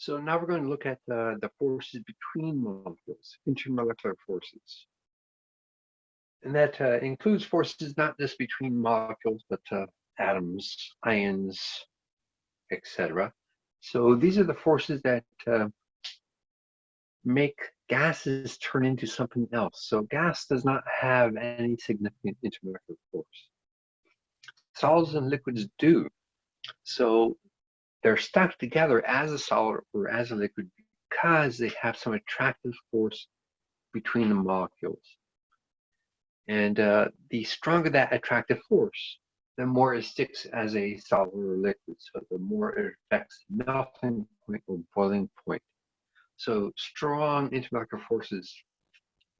So now we're going to look at uh, the forces between molecules, intermolecular forces. And that uh, includes forces not just between molecules, but uh, atoms, ions, etc. So these are the forces that uh, make gases turn into something else. So gas does not have any significant intermolecular force. Solids and liquids do. So they're stuck together as a solid or as a liquid because they have some attractive force between the molecules. And uh, the stronger that attractive force, the more it sticks as a solid or liquid. So the more it affects melting point or boiling point. So strong intermolecular forces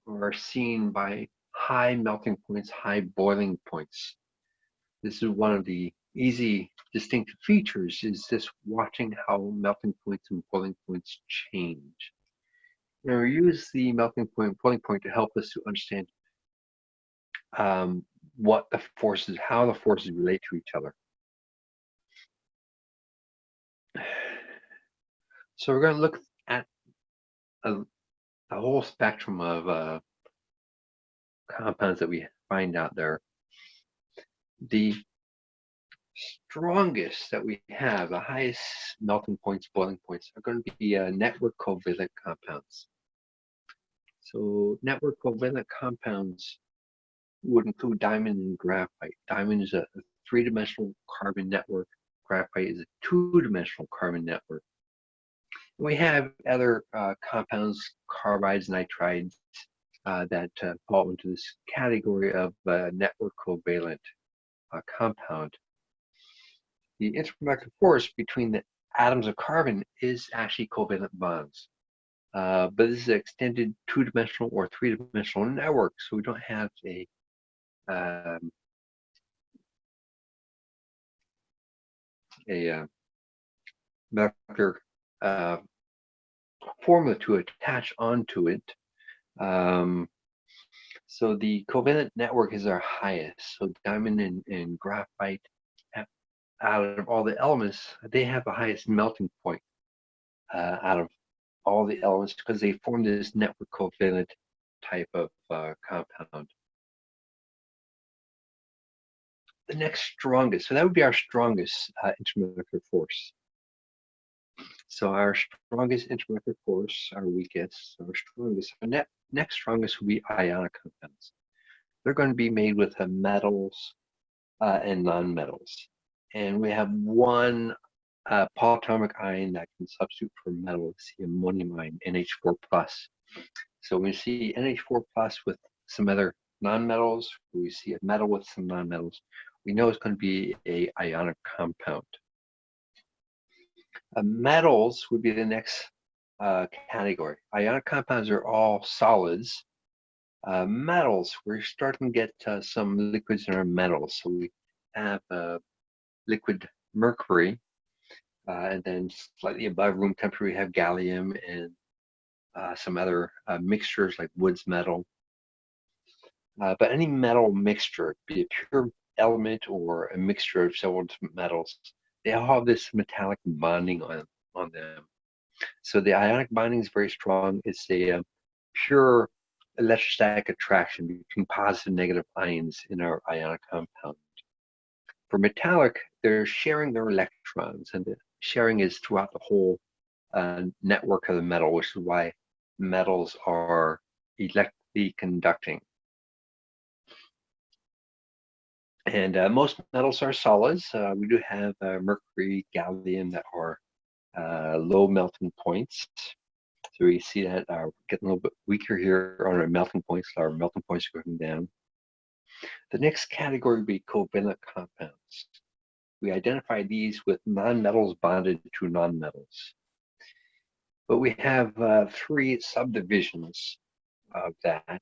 are seen by high melting points, high boiling points. This is one of the easy distinctive features is this watching how melting points and boiling points change. Now we use the melting and boiling point to help us to understand um, what the forces, how the forces relate to each other. So we're going to look at a, a whole spectrum of uh, compounds that we find out there. The strongest that we have, the highest melting points, boiling points, are going to be uh, network covalent compounds. So network covalent compounds would include diamond and graphite. Diamond is a three-dimensional carbon network. Graphite is a two-dimensional carbon network. We have other uh, compounds, carbides, nitrides, uh, that uh, fall into this category of uh, network covalent uh, compound. The intermolecular force between the atoms of carbon is actually covalent bonds. Uh, but this is an extended two-dimensional or three-dimensional network, so we don't have a um, a uh, molecular uh, formula to attach onto it. Um, so the covalent network is our highest. So diamond and, and graphite, out of all the elements, they have the highest melting point uh, out of all the elements because they form this network covalent type of uh, compound. The next strongest, so that would be our strongest uh, intermolecular force. So our strongest intermolecular force, our weakest, our strongest, our ne next strongest will be ionic compounds. They're going to be made with metals uh, and nonmetals. And we have one uh, polyatomic ion that can substitute for metal, it's the ammonium ion, NH4+. plus. So we see NH4 plus with some other nonmetals, we see a metal with some nonmetals, we know it's going to be a ionic compound. Uh, metals would be the next uh, category. Ionic compounds are all solids. Uh, metals, we're starting to get uh, some liquids in our metals. So we have uh, liquid mercury, uh, and then slightly above room temperature, we have gallium and some other mixtures like Woods metal. but any metal mixture, be it pure element or a mixture of several different metals, they all have this metallic bonding on, on them. So the ionic binding is very strong. It's a uh, pure electrostatic attraction between positive and negative ions in our ionic compound. For metallic, they're sharing their electrons, and the sharing is throughout the whole uh, network of the metal, which is why metals are electrically conducting. And uh, most metals are solids. Uh, we do have uh, mercury, gallium that are uh, low melting points. So we see that uh, getting a little bit weaker here on our melting points. Our melting points are going down. The next category would be covalent compounds. We identify these with nonmetals bonded to nonmetals. But we have uh, three subdivisions of that.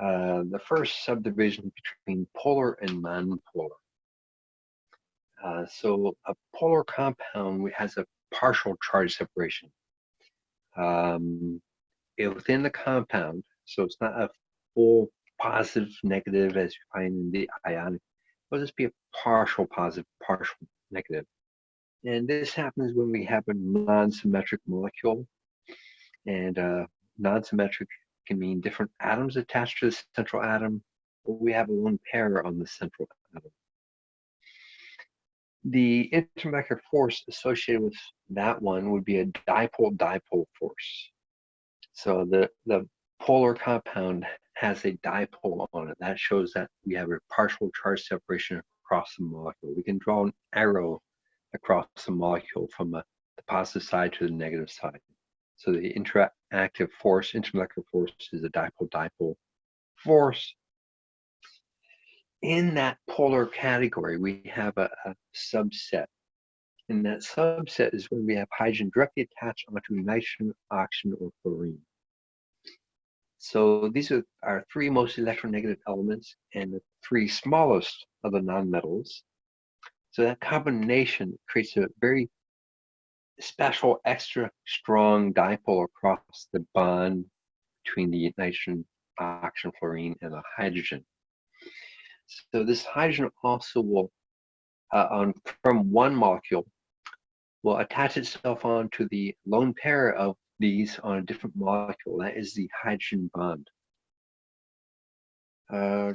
Uh, the first subdivision between polar and nonpolar. Uh, so a polar compound has a partial charge separation. Um, within the compound, so it's not a full positive, negative as you find in the ionic, it'll just be a partial positive, partial negative. And this happens when we have a non-symmetric molecule. And uh, non-symmetric can mean different atoms attached to the central atom, or we have a lone pair on the central atom. The intermolecular force associated with that one would be a dipole-dipole force. So the, the polar compound has a dipole on it. That shows that we have a partial charge separation across the molecule. We can draw an arrow across the molecule from the positive side to the negative side. So the interactive force, intermolecular force is a dipole-dipole force in that polar category, we have a, a subset. And that subset is when we have hydrogen directly attached onto nitrogen, oxygen, or fluorine. So these are our three most electronegative elements and the three smallest of the nonmetals. So that combination creates a very special, extra strong dipole across the bond between the nitrogen, oxygen, fluorine, and the hydrogen. So this hydrogen also will, uh, on from one molecule, will attach itself onto the lone pair of these on a different molecule. That is the hydrogen bond. Uh,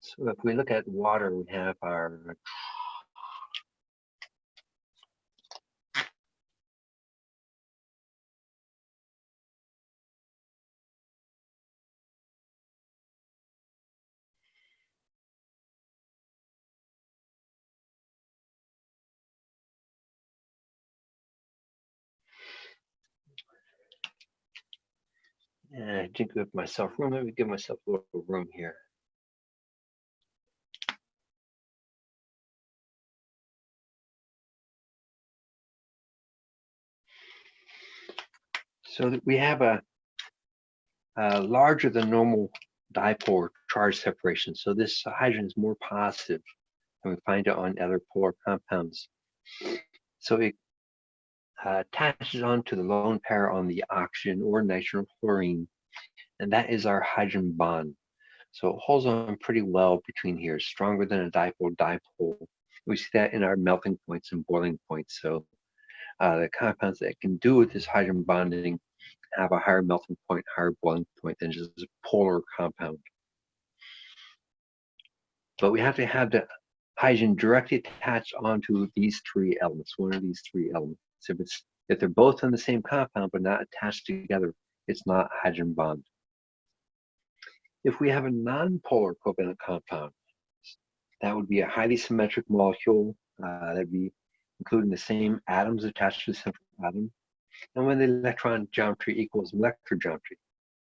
so if we look at water, we have our And I didn't give myself room. Let me give myself a little room here. So that we have a, a larger than normal dipole charge separation. So this hydrogen is more positive and we find it on other polar compounds. So it uh, attaches onto the lone pair on the oxygen or nitrogen chlorine, and that is our hydrogen bond. So it holds on pretty well between here, stronger than a dipole-dipole. We see that in our melting points and boiling points. So uh, the compounds that can do with this hydrogen bonding have a higher melting point, higher boiling point than just a polar compound. But we have to have the hydrogen directly attached onto these three elements, one of these three elements. If it's if they're both in the same compound but not attached together, it's not hydrogen bond. If we have a non-polar covalent compound, that would be a highly symmetric molecule uh, that'd be including the same atoms attached to the central atom. And when the electron geometry equals molecular geometry,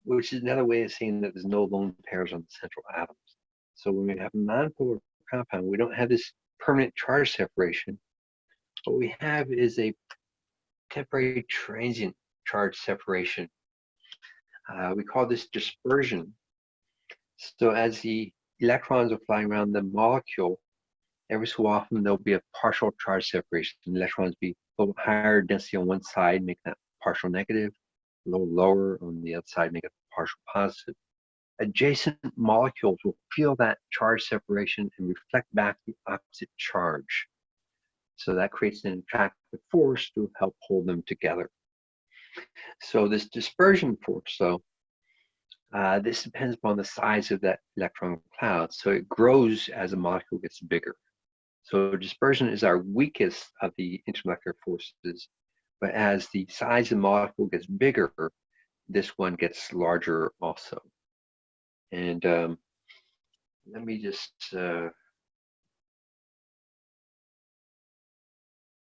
which is another way of saying that there's no lone pairs on the central atoms. So when we have a non-polar compound, we don't have this permanent charge separation. What we have is a temporary transient charge separation. Uh, we call this dispersion. So as the electrons are flying around the molecule, every so often there'll be a partial charge separation. The electrons be a little higher density on one side, make that partial negative, a little lower on the other side, make it partial positive. Adjacent molecules will feel that charge separation and reflect back the opposite charge. So that creates an attractive force to help hold them together. So this dispersion force, though, uh, this depends upon the size of that electron cloud. So it grows as a molecule gets bigger. So dispersion is our weakest of the intermolecular forces, but as the size of the molecule gets bigger, this one gets larger also. And um, let me just uh,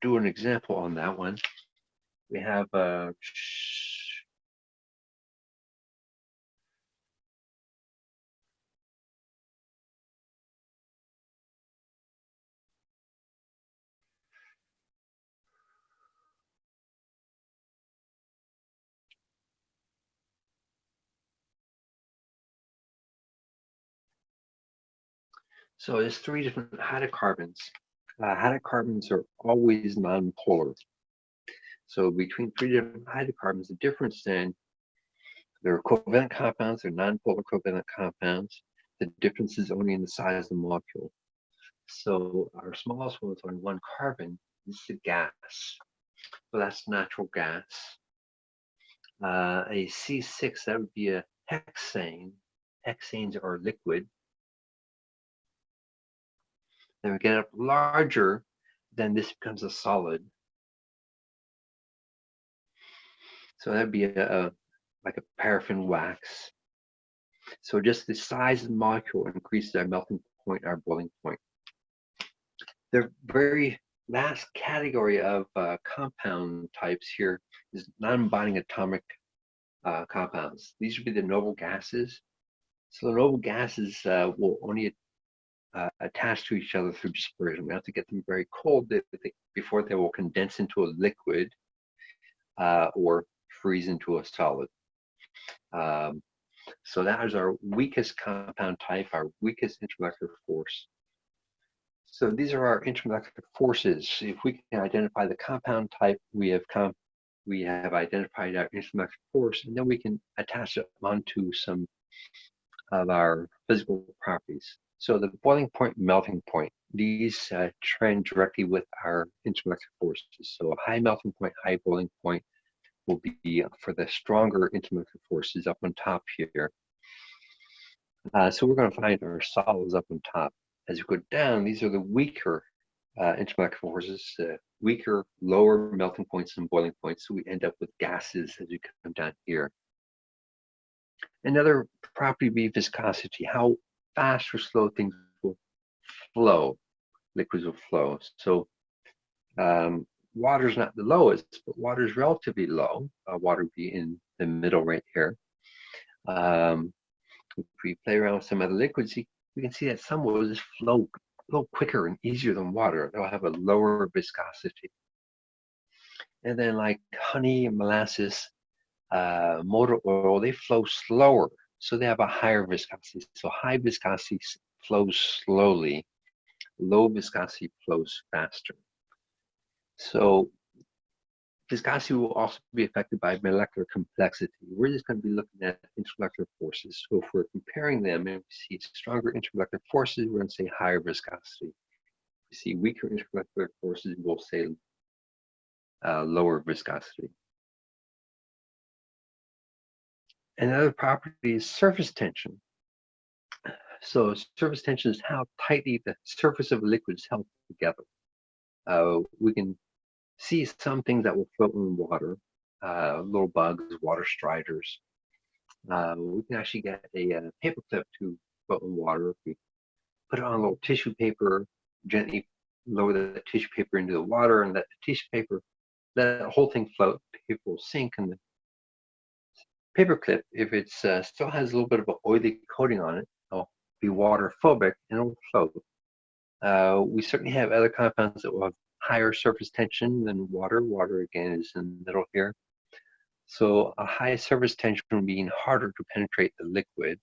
do an example on that one. We have uh, So there's three different hydrocarbons uh, hydrocarbons are always nonpolar. So between three different hydrocarbons, the difference then, they're covalent compounds, they're nonpolar covalent compounds. The difference is only in the size of the molecule. So our smallest one is only one carbon. This is a gas. So that's natural gas. Uh, a C6, that would be a hexane. Hexanes are liquid. Then we get up larger, then this becomes a solid. So that'd be a, a like a paraffin wax. So just the size of the molecule increases our melting point, our boiling point. The very last category of uh, compound types here is non-binding atomic uh, compounds. These would be the noble gases. So the noble gases uh, will only uh, attach to each other through dispersion. We have to get them very cold before they will condense into a liquid uh, or freeze into a solid. Um, so that is our weakest compound type, our weakest intermolecular force. So these are our intermolecular forces. If we can identify the compound type, we have comp we have identified our intermolecular force, and then we can attach it onto some of our physical properties. So the boiling point, melting point, these uh, trend directly with our intermolecular forces. So a high melting point, high boiling point will be for the stronger intermolecular forces up on top here. Uh, so we're going to find our solids up on top. As we go down, these are the weaker uh, intermolecular forces, uh, weaker, lower melting points and boiling points. So we end up with gases as we come down here. Another property would be viscosity, how fast or slow things will flow, liquids will flow. So um, water is not the lowest, but water is relatively low. Uh, water would be in the middle right here. Um, if we play around with some other liquids, we can see that some will just flow a little quicker and easier than water. They'll have a lower viscosity. And then like honey and molasses, uh, motor oil, they flow slower. So they have a higher viscosity. So high viscosity flows slowly. Low viscosity flows faster. So viscosity will also be affected by molecular complexity. We're just going to be looking at intermolecular forces. So if we're comparing them and we see stronger intermolecular forces, we're going to say higher viscosity. If we see weaker intermolecular forces, we'll say uh, lower viscosity. Another property is surface tension. So surface tension is how tightly the surface of a liquid is held together. Uh, we can see some things that will float in water, uh, little bugs, water striders. Uh, we can actually get a, a, paper clip to float in water. If we put it on a little tissue paper, gently lower the tissue paper into the water and let the tissue paper, let the whole thing float, paper will sink and the paper clip, if it uh, still has a little bit of an oily coating on it, it'll be water phobic and it'll float. Uh, we certainly have other compounds that will have higher surface tension than water. Water again is in the middle here. So a high surface tension being harder to penetrate the liquid.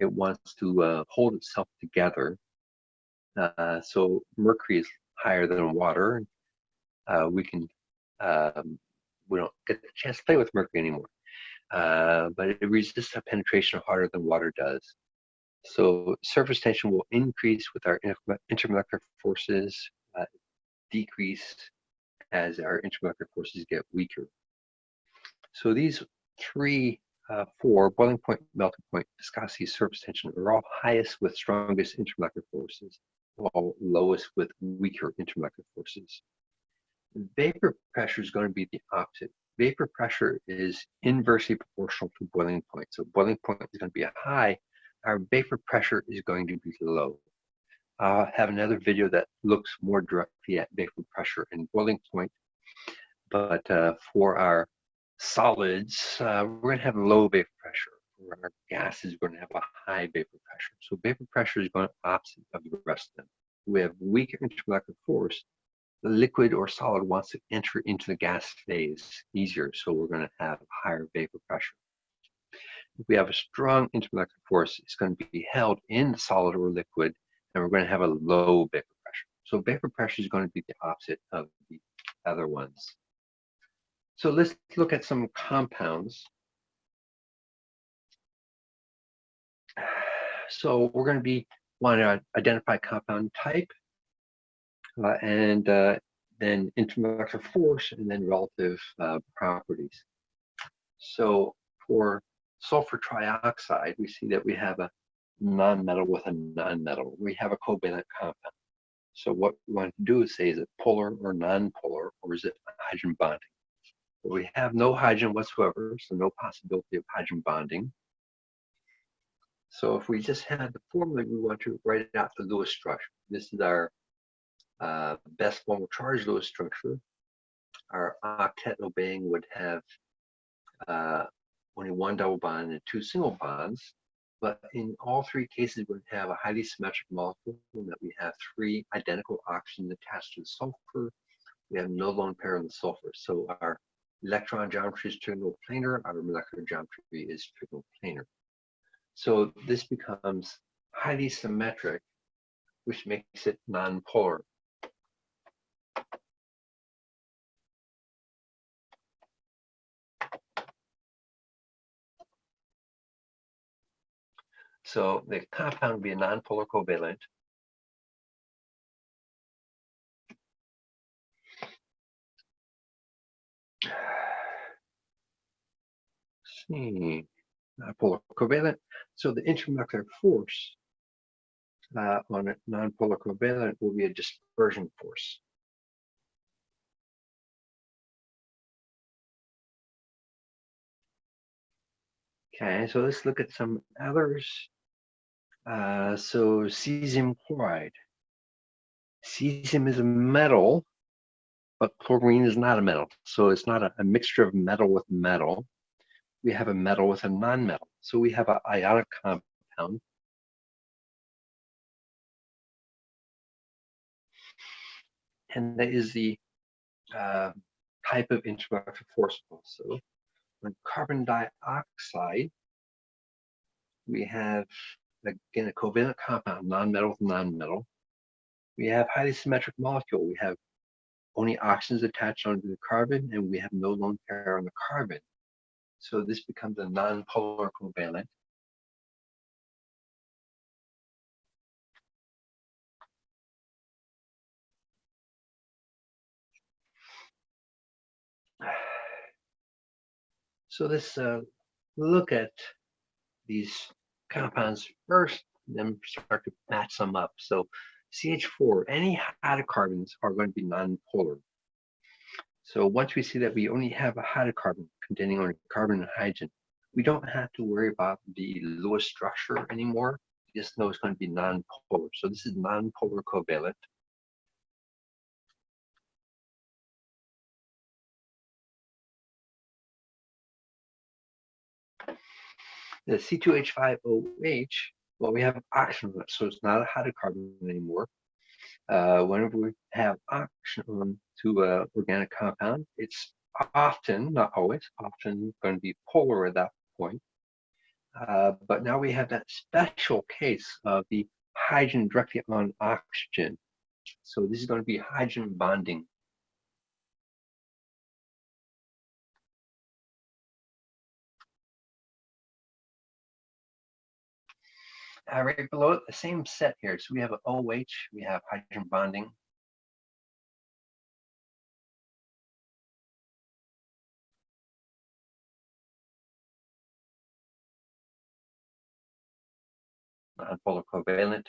It wants to uh, hold itself together. Uh, so mercury is higher than water. Uh, we can um, we don't get the chance to play with mercury anymore. Uh, but it resists penetration harder than water does. So surface tension will increase with our intermolecular forces, uh, decrease as our intermolecular forces get weaker. So these three, uh, four, boiling point, melting point, viscosity, surface tension are all highest with strongest intermolecular forces, all lowest with weaker intermolecular forces. Vapor pressure is going to be the opposite. Vapor pressure is inversely proportional to boiling point. So boiling point is going to be a high. Our vapor pressure is going to be low. I'll have another video that looks more directly at vapor pressure and boiling point. But uh, for our solids, uh, we're going to have low vapor pressure. For our gases, we're going to have a high vapor pressure. So vapor pressure is going opposite of the rest of them. We have weaker intermolecular force. The liquid or solid wants to enter into the gas phase easier, so we're going to have higher vapor pressure. If we have a strong intermolecular force, it's going to be held in the solid or liquid and we're going to have a low vapor pressure. So vapor pressure is going to be the opposite of the other ones. So let's look at some compounds. So we're going to be want to identify compound type and uh, then intermolecular force and then relative uh, properties. So for sulfur trioxide, we see that we have a non-metal with a non-metal. We have a covalent compound. So what we want to do is say, is it polar or non-polar, or is it hydrogen bonding? But we have no hydrogen whatsoever, so no possibility of hydrogen bonding. So if we just had the formula, we want to write out the Lewis structure. This is our uh, best formal charge Lewis structure. Our octet obeying would have uh, only one double bond and two single bonds. But in all three cases, we would have a highly symmetric molecule in that we have three identical oxygens attached to the sulfur. We have no lone pair on the sulfur. So our electron geometry is trigonal planar, our molecular geometry is trigonal planar. So this becomes highly symmetric, which makes it nonpolar. So the compound would be a nonpolar covalent. see, nonpolar covalent. So the intermolecular force uh, on a nonpolar covalent will be a dispersion force. Okay, so let's look at some others. Uh, so cesium chloride. Cesium is a metal, but chlorine is not a metal. So it's not a, a mixture of metal with metal. We have a metal with a non-metal. So we have an ionic compound. And that is the uh, type of intermolecular force also. On carbon dioxide, we have again a covalent compound, non-metal with non-metal. We have highly symmetric molecule. We have only oxygens attached onto the carbon, and we have no lone pair on the carbon. So this becomes a non-polar covalent. So let's uh, look at these compounds first, then start to match them up. So CH4, any hydrocarbons are going to be non-polar. So once we see that we only have a hydrocarbon containing only carbon and hydrogen, we don't have to worry about the Lewis structure anymore. We just know it's going to be non-polar. So this is non-polar covalent. The C2H5OH, well, we have oxygen so it's not a hydrocarbon anymore. Uh, whenever we have oxygen to an organic compound, it's often, not always, often going to be polar at that point. Uh, but now we have that special case of the hydrogen directly on oxygen. So this is going to be hydrogen bonding uh, right below it, the same set here. So we have OH, we have hydrogen bonding. Nonpolar covalent.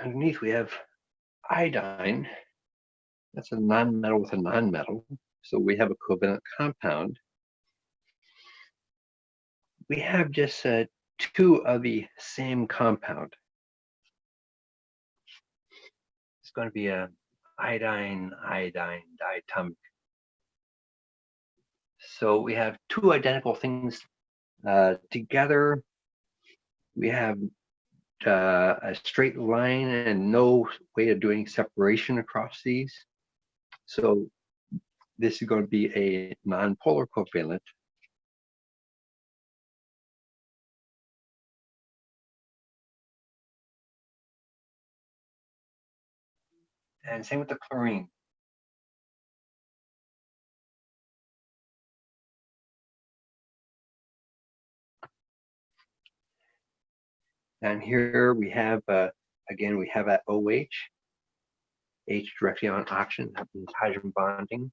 Underneath we have iodine. That's a non-metal with a non-metal. So we have a covalent compound. We have just uh, two of the same compound. It's going to be a iodine, iodine, diatomic. So we have two identical things uh, together. We have uh, a straight line and no way of doing separation across these. So this is going to be a nonpolar covalent and same with the chlorine. And here we have, uh, again, we have that OH, H directly on oxygen, hydrogen bonding.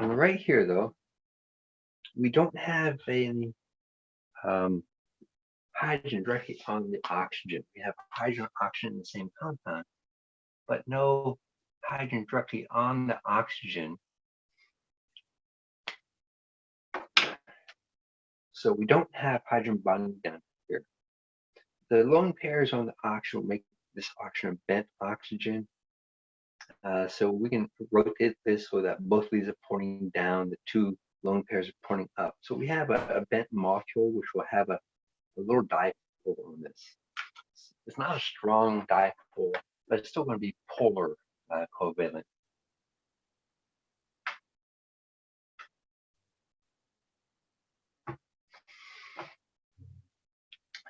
Right here, though, we don't have any um, hydrogen directly on the oxygen. We have hydrogen oxygen in the same compound, but no hydrogen directly on the oxygen. So we don't have hydrogen bonding down here. The lone pairs on the oxygen will make this oxygen bent oxygen. Uh, so we can rotate this so that both of these are pointing down, the two lone pairs are pointing up. So we have a, a bent molecule which will have a, a little dipole on this. It's not a strong dipole, but it's still going to be polar uh, covalent.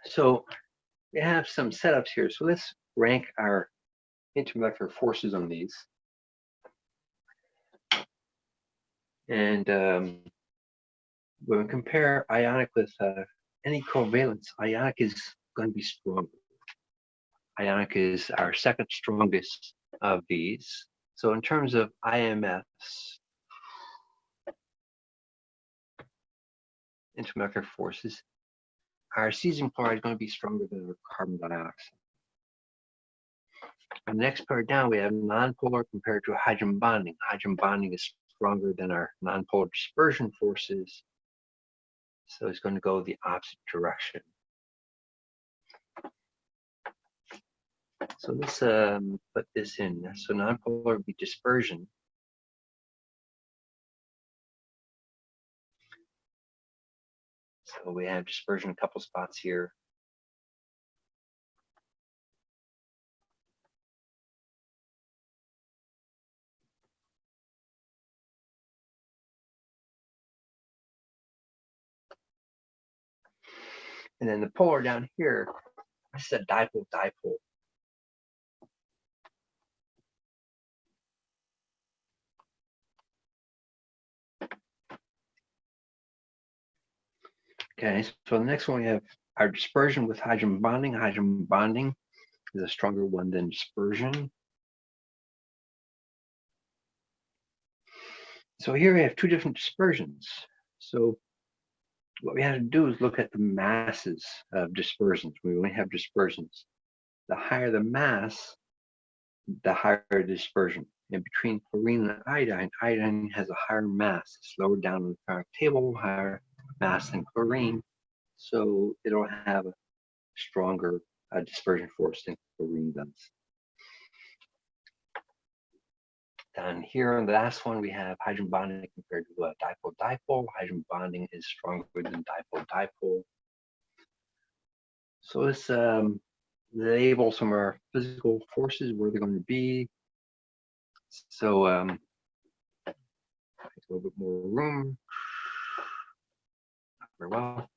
So we have some setups here. So let's rank our intermolecular forces on these. And um, when we compare ionic with uh, any covalence, ionic is going to be stronger. Ionic is our second strongest of these. So in terms of IMFs, intermolecular forces, our cesium chloride is going to be stronger than our carbon dioxide. On the next pair down, we have nonpolar compared to hydrogen bonding. Hydrogen bonding is stronger than our nonpolar dispersion forces. So it's going to go the opposite direction. So let's um, put this in. So nonpolar would be dispersion. So we have dispersion a couple spots here. And then the polar down here, I said dipole, dipole. Okay, so the next one we have our dispersion with hydrogen bonding. Hydrogen bonding is a stronger one than dispersion. So here we have two different dispersions. So what we have to do is look at the masses of dispersions. We only have dispersions. The higher the mass, the higher dispersion. And between chlorine and iodine, iodine has a higher mass. It's lower down on the periodic table, higher mass than chlorine. So it'll have a stronger uh, dispersion force than chlorine does. Down here on the last one, we have hydrogen bonding compared to a dipole-dipole. Hydrogen bonding is stronger than dipole-dipole. So let's um, label some of our physical forces, where they're going to be. So um, a little bit more room. Very well.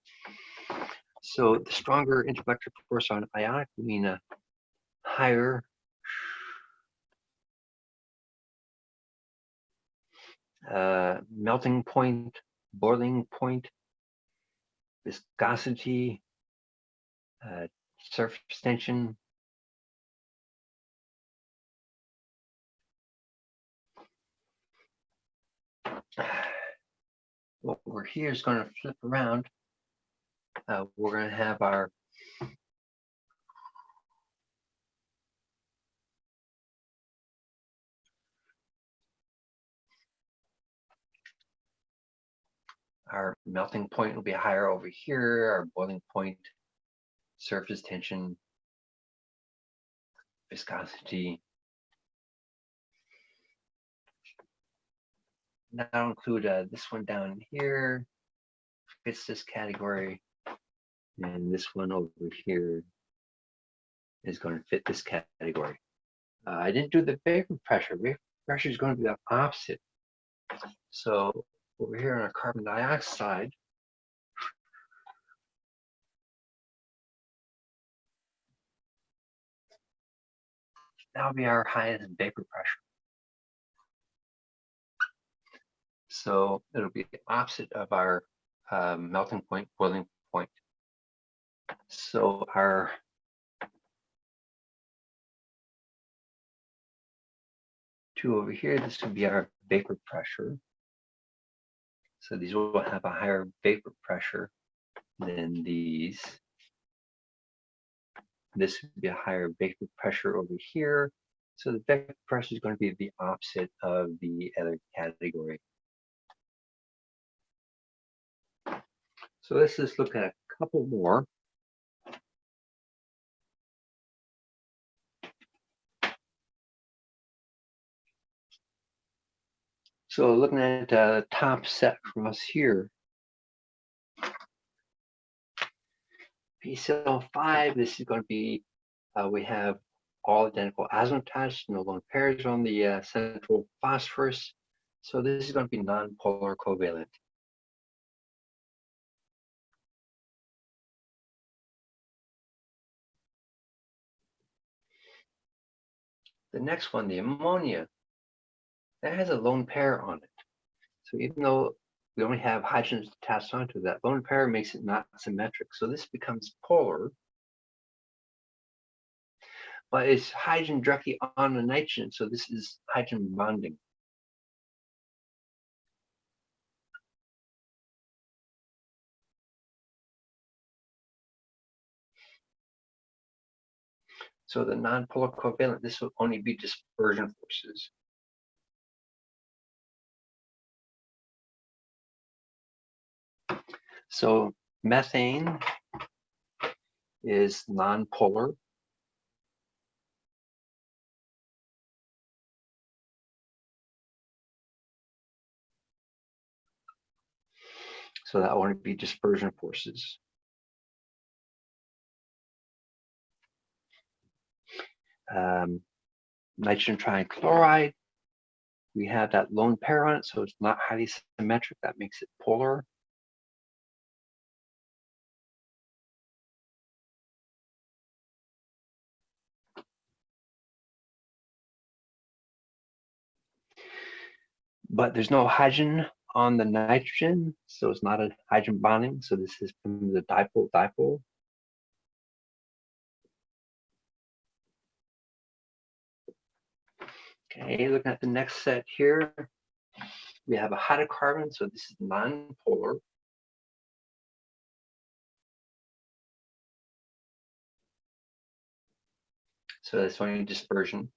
So the stronger intermolecular force on ionic will mean a higher uh, melting point, boiling point, viscosity, uh, surface tension. What we're here is going to flip around. Uh, we're going to have our our melting point will be higher over here, our boiling point, surface tension, viscosity. That'll include uh, this one down here, fits this category, and this one over here is going to fit this category. Uh, I didn't do the vapor pressure. Vapor pressure is going to be the opposite. So over here on our carbon dioxide, that'll be our highest vapor pressure. So it'll be the opposite of our um, melting point, boiling point. So our two over here, this would be our vapor pressure. So these will have a higher vapor pressure than these. This would be a higher vapor pressure over here. So the vapor pressure is going to be the opposite of the other category. So let's just look at a couple more. So looking at the top set for us here, PCl5, this is going to be, uh, we have all identical azimuths, no lone pairs on the uh, central phosphorus. So this is going to be non-polar covalent. The next one, the ammonia, that has a lone pair on it. So even though we only have hydrogens attached onto that, lone pair makes it not symmetric. So this becomes polar, but it's hydrogen directly on the nitrogen. So this is hydrogen bonding. So the non-polar covalent, this will only be dispersion forces. So methane is non-polar. So that won't be dispersion forces. Um, nitrogen trichloride, we have that lone pair on it, so it's not highly symmetric. That makes it polar. But there's no hydrogen on the nitrogen, so it's not a hydrogen bonding. So this is from the dipole dipole. Okay, looking at the next set here, we have a hydrocarbon, so this is non-polar. So that's only dispersion.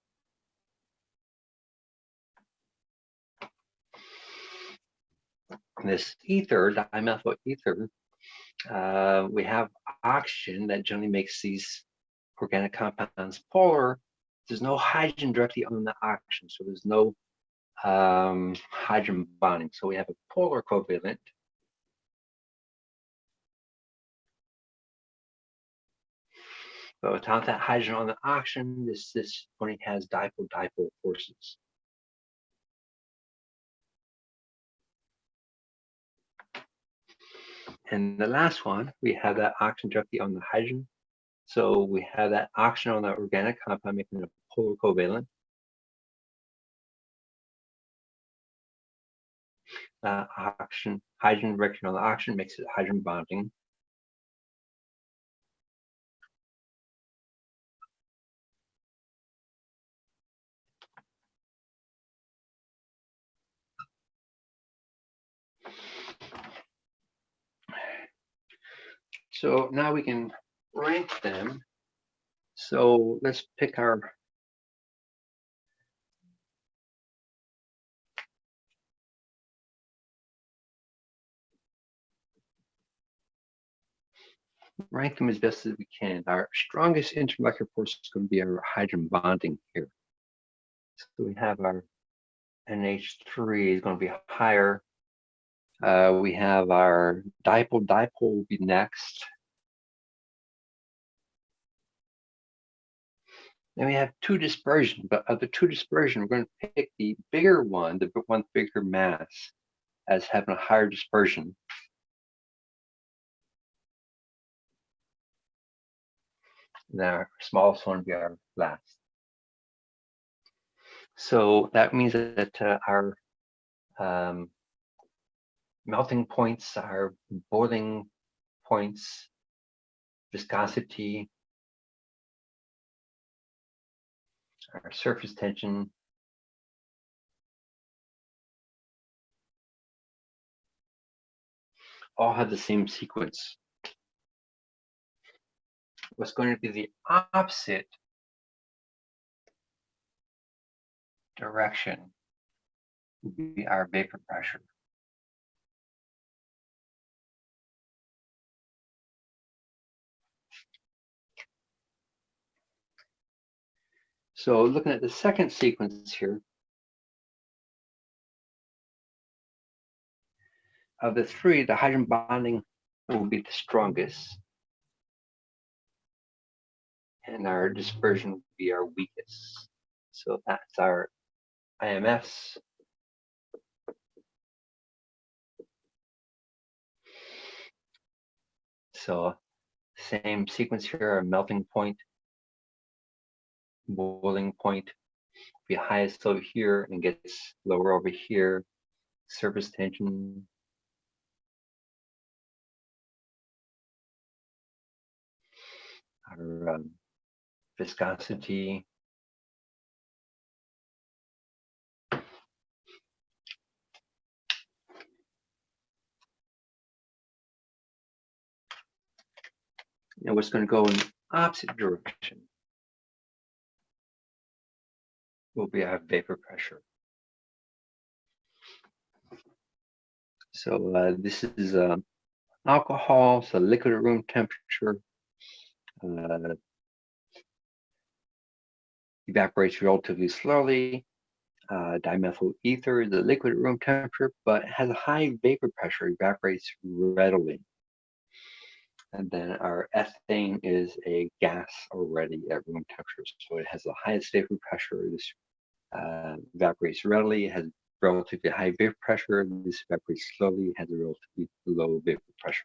This ether, dimethyl ether, uh, we have oxygen that generally makes these organic compounds polar. There's no hydrogen directly on the oxygen, so there's no um, hydrogen bonding. So we have a polar covalent. But without that hydrogen on the oxygen, this, this only has dipole-dipole forces. And the last one, we have that oxygen directly on the hydrogen. So we have that oxygen on the organic compound making it a polar covalent. Uh, oxygen, hydrogen direction on the oxygen makes it hydrogen bonding. So now we can rank them. So let's pick our rank them as best as we can. Our strongest intermolecular force is going to be our hydrogen bonding here. So we have our NH3 is going to be higher uh, we have our dipole, dipole will be next. Then we have two dispersion, but of the two dispersion, we're going to pick the bigger one, the one bigger mass, as having a higher dispersion. And our smallest one will be our last. So that means that uh, our um, melting points are boiling points, viscosity, our surface tension, all have the same sequence. What's going to be the opposite direction would be our vapor pressure. So looking at the second sequence here, of the three, the hydrogen bonding will be the strongest. And our dispersion will be our weakest. So that's our IMS. So same sequence here, our melting point, boiling point, be highest over here and gets lower over here. Surface tension our um, viscosity. And what's going to go in opposite direction will be our vapor pressure. So uh, this is uh, alcohol, so liquid at room temperature, uh, evaporates relatively slowly. Uh, dimethyl ether is a liquid at room temperature, but has a high vapor pressure, evaporates readily. And then our ethane is a gas already at room temperature, so it has the highest vapor pressure. This uh, evaporates readily, has relatively high vapor pressure. This evaporates slowly, has a relatively low vapor pressure.